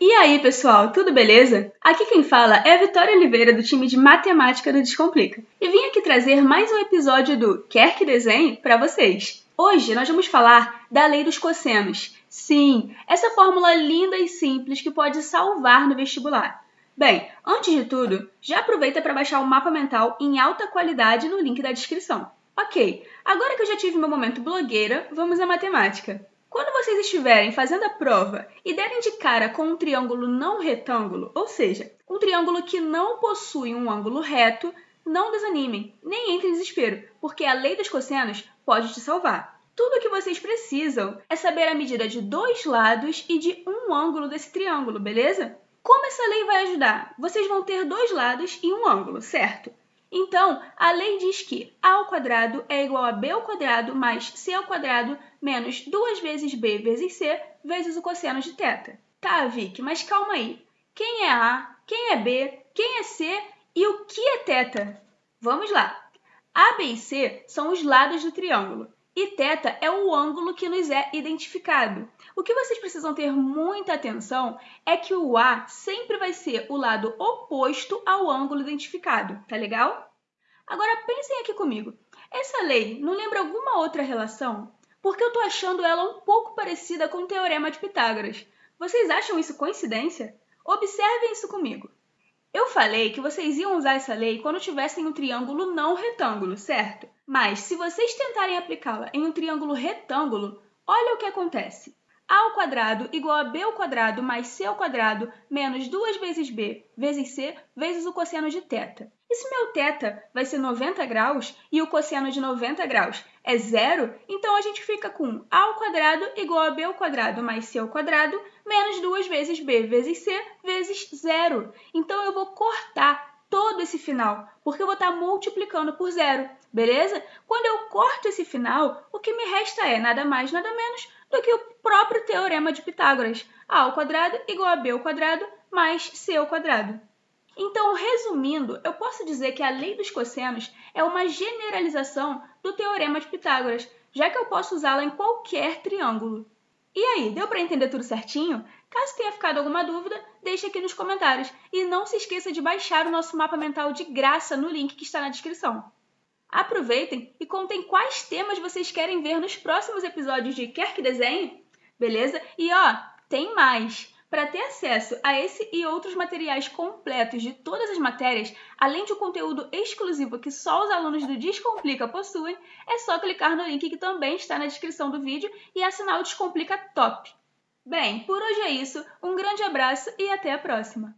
E aí, pessoal, tudo beleza? Aqui quem fala é a Vitória Oliveira, do time de Matemática do Descomplica. E vim aqui trazer mais um episódio do Quer que Desenhe para vocês. Hoje nós vamos falar da lei dos cossenos. Sim, essa fórmula linda e simples que pode salvar no vestibular. Bem, antes de tudo, já aproveita para baixar o mapa mental em alta qualidade no link da descrição. Ok, agora que eu já tive meu momento blogueira, vamos à matemática. Quando vocês estiverem fazendo a prova e derem de cara com um triângulo não retângulo, ou seja, um triângulo que não possui um ângulo reto, não desanimem, nem entrem em desespero, porque a lei dos cossenos pode te salvar. Tudo o que vocês precisam é saber a medida de dois lados e de um ângulo desse triângulo, beleza? Como essa lei vai ajudar? Vocês vão ter dois lados e um ângulo, certo? Então, a lei diz que a ao quadrado é igual a b ao quadrado mais c ao quadrado menos 2 vezes b vezes c vezes o cosseno de θ. Tá, Vic, mas calma aí. Quem é A, quem é B, quem é C e o que é θ? Vamos lá. A, B e C são os lados do triângulo e θ é o ângulo que nos é identificado. O que vocês precisam ter muita atenção é que o A sempre vai ser o lado oposto ao ângulo identificado, tá legal? Agora pensem aqui comigo. Essa lei não lembra alguma outra relação? Porque eu estou achando ela um pouco parecida com o Teorema de Pitágoras. Vocês acham isso coincidência? Observem isso comigo. Eu falei que vocês iam usar essa lei quando tivessem um triângulo não retângulo, certo? Mas se vocês tentarem aplicá-la em um triângulo retângulo, olha o que acontece. A ao quadrado igual a b ao quadrado mais c ao quadrado menos 2 vezes b vezes c vezes o cosseno de θ. E se meu θ vai ser 90 graus e o cosseno de 90 graus é zero, então a gente fica com a ao quadrado igual a b ao quadrado mais c ao quadrado menos 2 vezes b vezes c vezes zero. Então eu vou cortar esse final, porque eu vou estar multiplicando por zero, beleza? Quando eu corto esse final, o que me resta é nada mais, nada menos do que o próprio teorema de Pitágoras. a ao quadrado igual a b ao quadrado mais c ao quadrado. Então, resumindo, eu posso dizer que a lei dos cossenos é uma generalização do teorema de Pitágoras, já que eu posso usá-la em qualquer triângulo. E aí, deu para entender tudo certinho? Caso tenha ficado alguma dúvida, deixe aqui nos comentários. E não se esqueça de baixar o nosso mapa mental de graça no link que está na descrição. Aproveitem e contem quais temas vocês querem ver nos próximos episódios de Quer Que Desenhe? Beleza? E ó, tem mais! Para ter acesso a esse e outros materiais completos de todas as matérias, além de um conteúdo exclusivo que só os alunos do Descomplica possuem, é só clicar no link que também está na descrição do vídeo e assinar o Descomplica Top. Bem, por hoje é isso, um grande abraço e até a próxima!